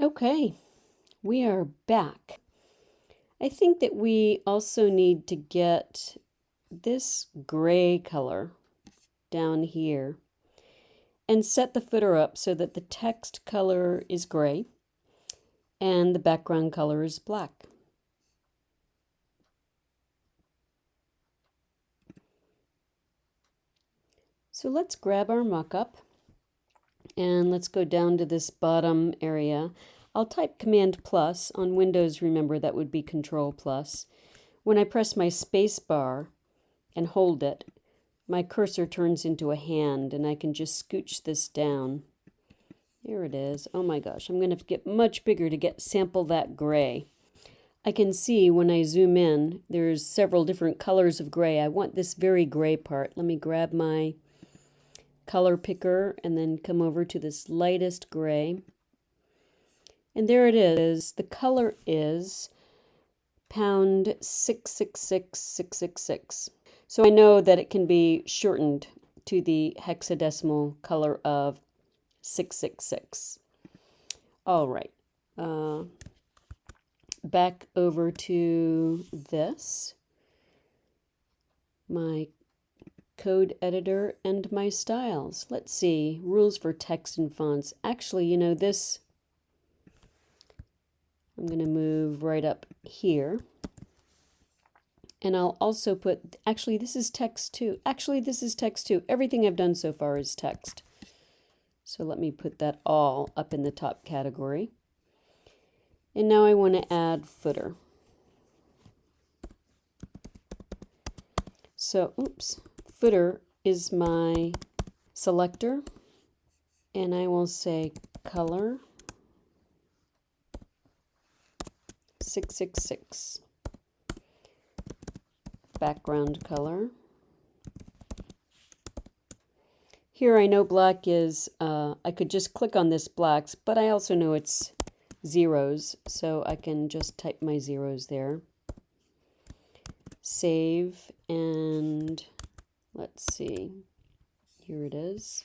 Okay, we are back. I think that we also need to get this gray color down here and set the footer up so that the text color is gray and the background color is black. So let's grab our mock-up and let's go down to this bottom area. I'll type Command plus. On Windows, remember, that would be Control plus. When I press my space bar and hold it, my cursor turns into a hand and I can just scooch this down. There it is. Oh my gosh, I'm going to get much bigger to get sample that gray. I can see when I zoom in, there's several different colors of gray. I want this very gray part. Let me grab my color picker and then come over to this lightest gray. And there it is. The color is pound 666666. So I know that it can be shortened to the hexadecimal color of 666. All right. Uh, back over to this. My code editor and my styles. Let's see, rules for text and fonts. Actually, you know, this, I'm going to move right up here. And I'll also put, actually, this is text too. Actually, this is text too. Everything I've done so far is text. So let me put that all up in the top category. And now I want to add footer. So, oops, footer is my selector and I will say color 666 background color. Here I know black is uh, I could just click on this blacks but I also know it's zeros so I can just type my zeros there. Save and Let's see. Here it is.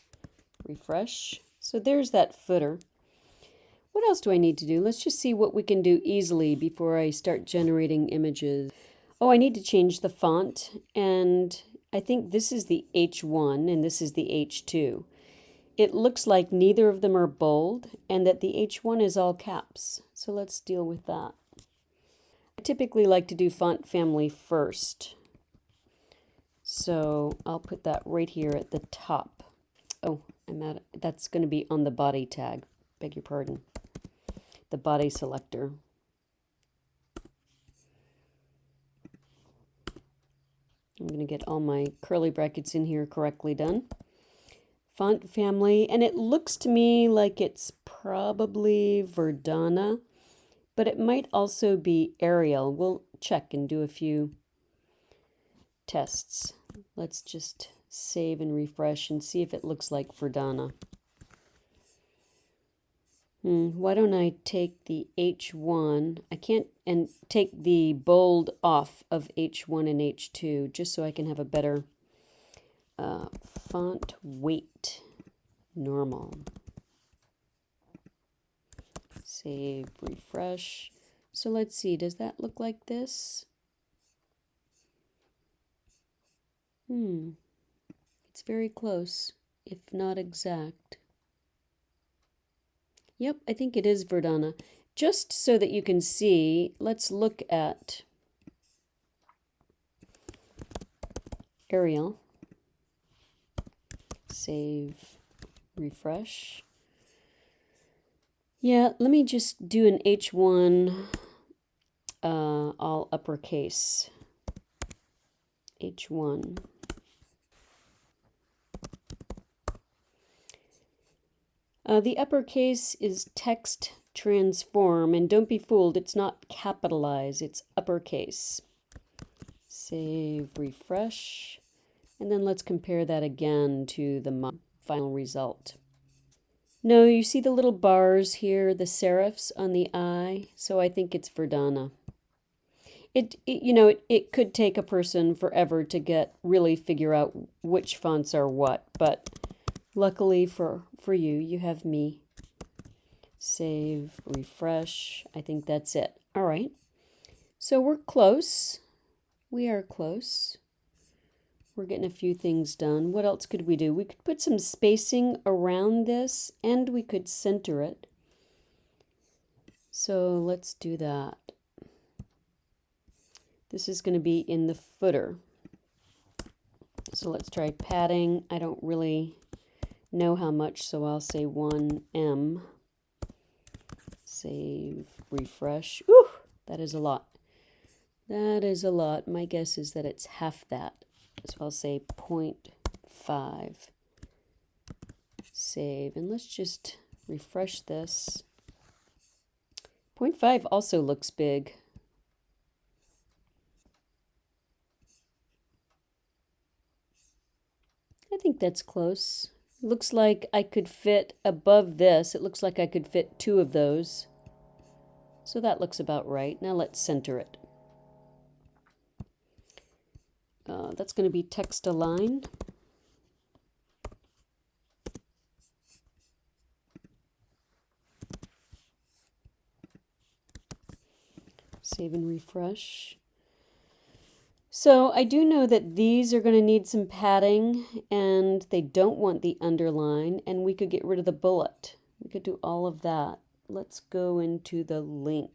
Refresh. So there's that footer. What else do I need to do? Let's just see what we can do easily before I start generating images. Oh, I need to change the font, and I think this is the H1 and this is the H2. It looks like neither of them are bold and that the H1 is all caps. So let's deal with that. I typically like to do font family first. So I'll put that right here at the top. Oh, I'm at that's going to be on the body tag. Beg your pardon. The body selector. I'm going to get all my curly brackets in here correctly done. Font family, and it looks to me like it's probably Verdana, but it might also be Arial. We'll check and do a few tests. Let's just save and refresh and see if it looks like Verdana. Hmm, why don't I take the H1, I can't, and take the bold off of H1 and H2 just so I can have a better uh, font weight normal. Save, refresh. So let's see, does that look like this? Hmm. It's very close, if not exact. Yep, I think it is Verdana. Just so that you can see, let's look at Arial. Save, refresh. Yeah, let me just do an H1 uh, all uppercase. H1. Uh, the uppercase is text transform, and don't be fooled, it's not capitalized, it's uppercase. Save, refresh, and then let's compare that again to the final result. No, you see the little bars here, the serifs on the I, so I think it's Verdana. It, it you know, it, it could take a person forever to get really figure out which fonts are what, but Luckily for, for you, you have me. Save, refresh. I think that's it. All right. So we're close. We are close. We're getting a few things done. What else could we do? We could put some spacing around this and we could center it. So let's do that. This is going to be in the footer. So let's try padding. I don't really know how much, so I'll say 1M. Save, refresh. Ooh, that is a lot. That is a lot. My guess is that it's half that. So I'll say 0.5. Save. And let's just refresh this. 0.5 also looks big. I think that's close. Looks like I could fit above this. It looks like I could fit two of those. So that looks about right. Now let's center it. Uh, that's going to be text align. Save and refresh. So I do know that these are going to need some padding and they don't want the underline and we could get rid of the bullet. We could do all of that. Let's go into the link.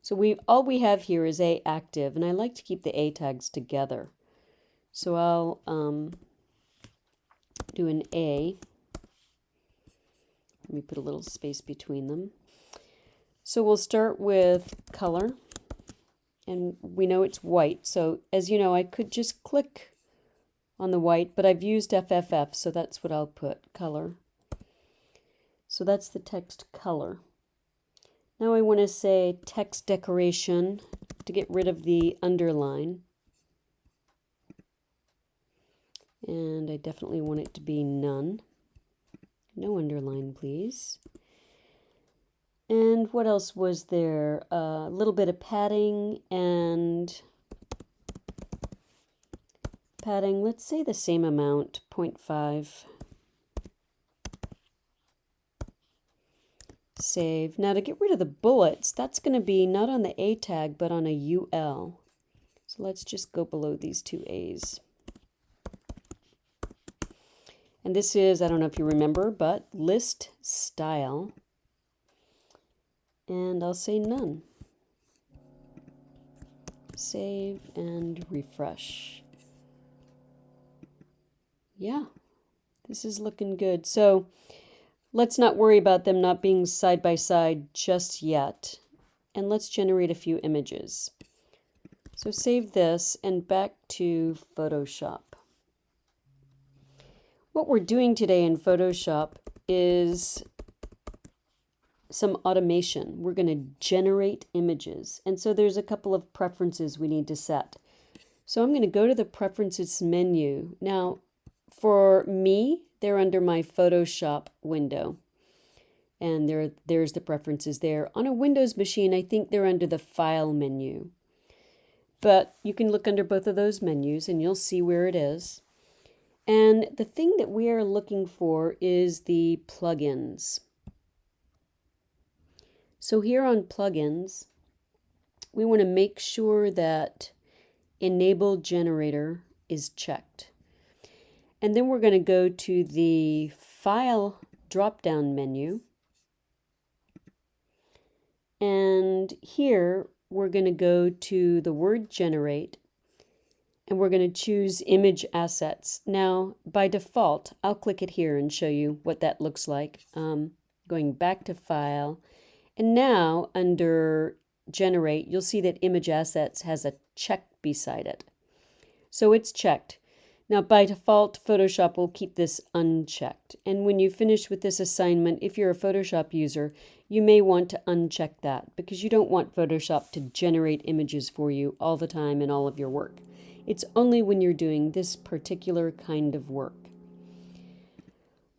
So we all we have here is A active, and I like to keep the A tags together. So I'll um, do an A. Let me put a little space between them. So we'll start with color, and we know it's white. So as you know, I could just click on the white, but I've used FFF, so that's what I'll put, color. So that's the text color. Now I want to say text decoration to get rid of the underline. And I definitely want it to be none. No underline, please. And what else was there? A uh, little bit of padding and padding. Let's say the same amount, 0.5. Save. Now to get rid of the bullets, that's going to be not on the A tag, but on a UL. So let's just go below these two A's. And this is, I don't know if you remember, but list style. And I'll say none. Save and refresh. Yeah, this is looking good. So Let's not worry about them not being side by side just yet. And let's generate a few images. So save this and back to Photoshop. What we're doing today in Photoshop is some automation. We're going to generate images. And so there's a couple of preferences we need to set. So I'm going to go to the Preferences menu. Now, for me, they're under my Photoshop window. And there, there's the preferences there. On a Windows machine, I think they're under the File menu. But you can look under both of those menus and you'll see where it is. And the thing that we are looking for is the plugins. So here on plugins, we want to make sure that enable generator is checked. And then we're going to go to the File drop-down menu. And here we're going to go to the word generate and we're going to choose image assets. Now, by default, I'll click it here and show you what that looks like. Um, going back to file. And now under generate, you'll see that image assets has a check beside it. So it's checked. Now, by default, Photoshop will keep this unchecked. And when you finish with this assignment, if you're a Photoshop user, you may want to uncheck that because you don't want Photoshop to generate images for you all the time in all of your work. It's only when you're doing this particular kind of work.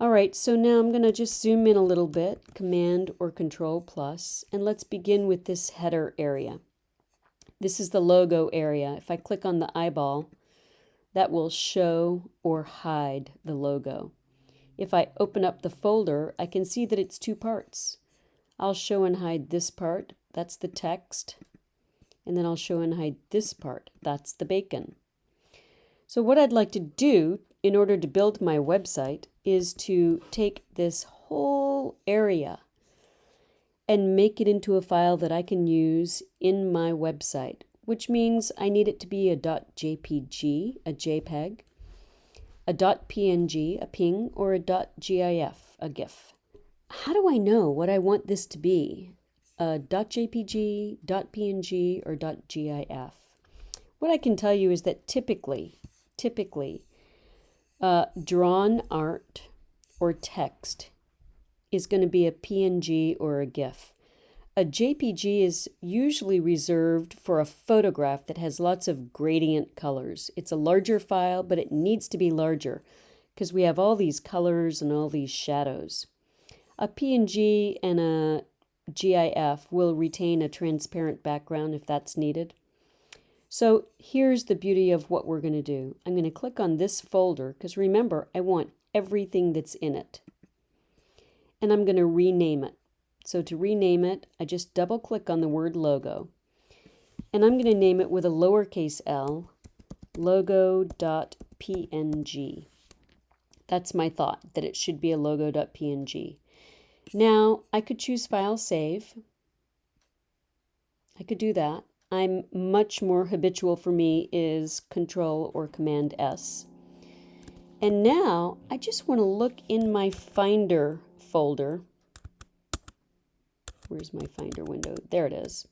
All right, so now I'm going to just zoom in a little bit, Command or Control plus, and let's begin with this header area. This is the logo area. If I click on the eyeball, that will show or hide the logo. If I open up the folder, I can see that it's two parts. I'll show and hide this part, that's the text, and then I'll show and hide this part, that's the bacon. So what I'd like to do in order to build my website is to take this whole area and make it into a file that I can use in my website, which means I need it to be a .jpg, a JPEG, a .png, a ping, or a .gif, a GIF. How do I know what I want this to be? A .jpg, .png, or .gif? What I can tell you is that typically, typically, uh, drawn art or text is going to be a PNG or a GIF. A JPG is usually reserved for a photograph that has lots of gradient colors. It's a larger file, but it needs to be larger because we have all these colors and all these shadows. A PNG and a GIF will retain a transparent background if that's needed. So here's the beauty of what we're going to do. I'm going to click on this folder because remember, I want everything that's in it. And I'm going to rename it. So to rename it, I just double click on the word logo. And I'm going to name it with a lowercase l, logo.png. That's my thought, that it should be a logo.png. Now, I could choose File Save. I could do that. I'm much more habitual for me is Control or Command S. And now I just want to look in my Finder folder. Where's my Finder window? There it is.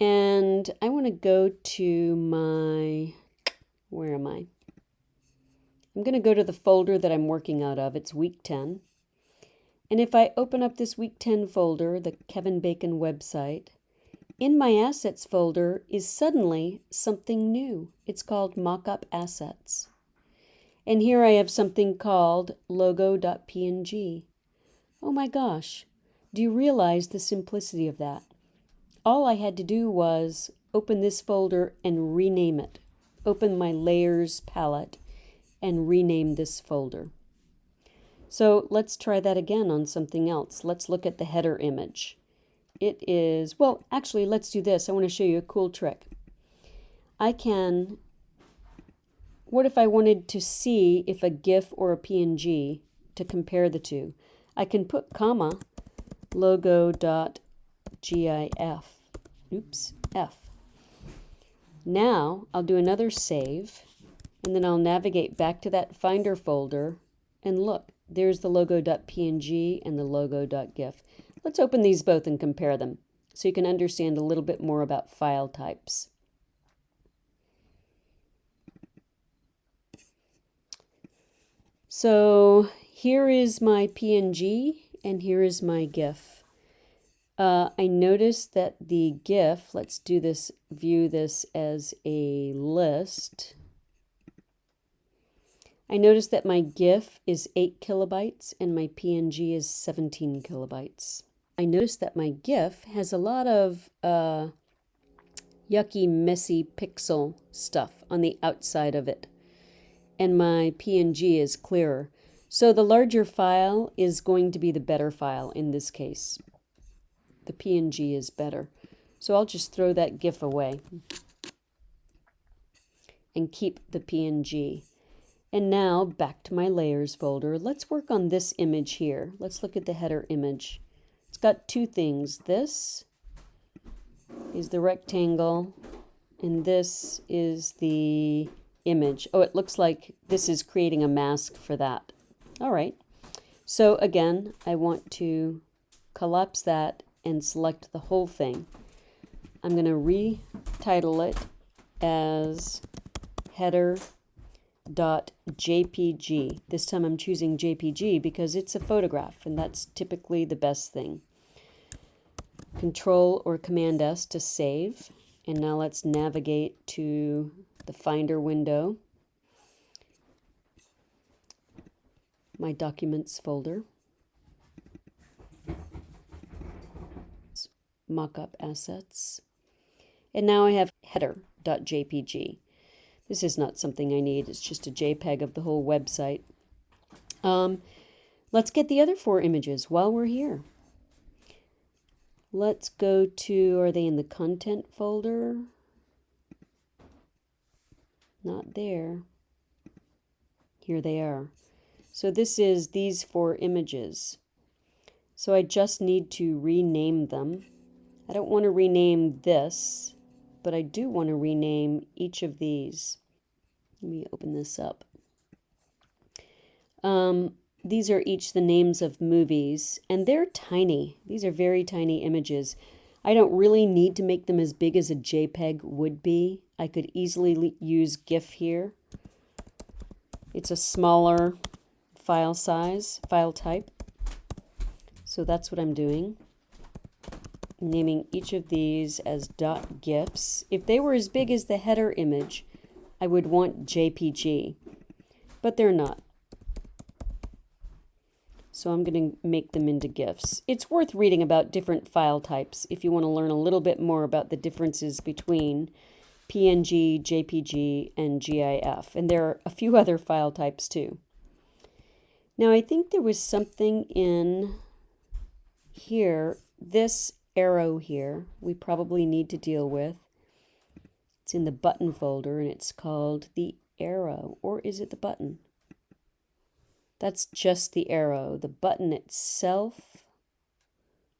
And I want to go to my, where am I? I'm going to go to the folder that I'm working out of. It's week 10. And if I open up this week 10 folder, the Kevin Bacon website, in my assets folder is suddenly something new. It's called mockup assets. And here I have something called logo.png. Oh my gosh, do you realize the simplicity of that? All I had to do was open this folder and rename it. Open my layers palette and rename this folder. So let's try that again on something else. Let's look at the header image. It is, well, actually, let's do this. I want to show you a cool trick. I can, what if I wanted to see if a GIF or a PNG to compare the two? I can put comma logo.gif, oops, F. Now I'll do another save and then I'll navigate back to that Finder folder and look, there's the logo.png and the logo.gif. Let's open these both and compare them so you can understand a little bit more about file types. So here is my PNG and here is my GIF. Uh, I noticed that the GIF, let's do this, view this as a list. I noticed that my GIF is 8 kilobytes and my PNG is 17 kilobytes. I noticed that my GIF has a lot of uh, yucky, messy pixel stuff on the outside of it. And my PNG is clearer. So the larger file is going to be the better file in this case. The PNG is better. So I'll just throw that GIF away and keep the PNG. And now back to my layers folder. Let's work on this image here. Let's look at the header image. Got two things. This is the rectangle, and this is the image. Oh, it looks like this is creating a mask for that. All right. So again, I want to collapse that and select the whole thing. I'm going to retitle it as header.jpg. This time I'm choosing JPG because it's a photograph and that's typically the best thing. Control or Command S to save. And now let's navigate to the Finder window, my Documents folder, Mockup Assets, and now I have header.jpg. This is not something I need, it's just a JPEG of the whole website. Um, let's get the other four images while we're here. Let's go to, are they in the content folder? Not there. Here they are. So this is these four images. So I just need to rename them. I don't want to rename this, but I do want to rename each of these. Let me open this up. Um, these are each the names of movies, and they're tiny. These are very tiny images. I don't really need to make them as big as a JPEG would be. I could easily use GIF here. It's a smaller file size, file type. So that's what I'm doing. naming each of these as .gifs. If they were as big as the header image, I would want JPG, but they're not. So I'm going to make them into GIFs. It's worth reading about different file types if you want to learn a little bit more about the differences between PNG, JPG, and GIF. And there are a few other file types too. Now I think there was something in here, this arrow here, we probably need to deal with. It's in the button folder and it's called the arrow, or is it the button? That's just the arrow. The button itself,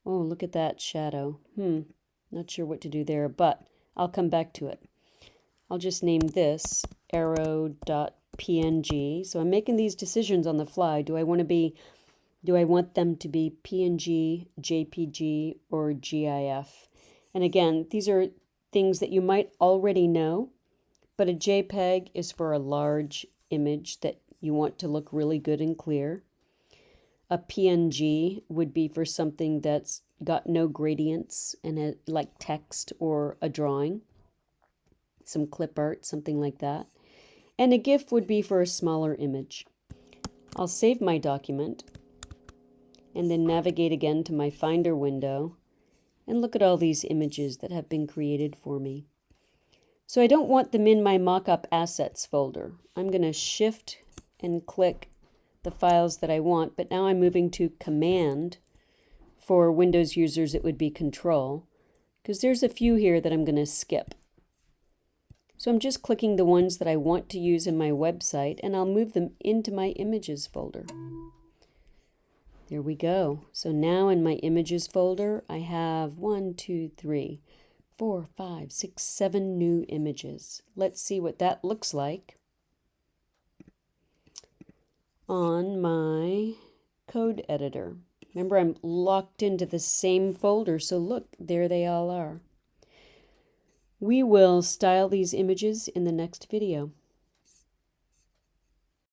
oh, look at that shadow. Hmm, not sure what to do there, but I'll come back to it. I'll just name this arrow.png. So I'm making these decisions on the fly. Do I want to be, do I want them to be PNG, JPG, or GIF? And again, these are things that you might already know, but a JPEG is for a large image that you want to look really good and clear. A PNG would be for something that's got no gradients and it, like text or a drawing, some clip art, something like that. And a GIF would be for a smaller image. I'll save my document and then navigate again to my Finder window and look at all these images that have been created for me. So I don't want them in my mockup assets folder. I'm going to shift and click the files that I want, but now I'm moving to Command. For Windows users, it would be Control, because there's a few here that I'm going to skip. So I'm just clicking the ones that I want to use in my website, and I'll move them into my Images folder. There we go. So now in my Images folder, I have one, two, three, four, five, six, seven new images. Let's see what that looks like on my code editor. Remember, I'm locked into the same folder, so look, there they all are. We will style these images in the next video.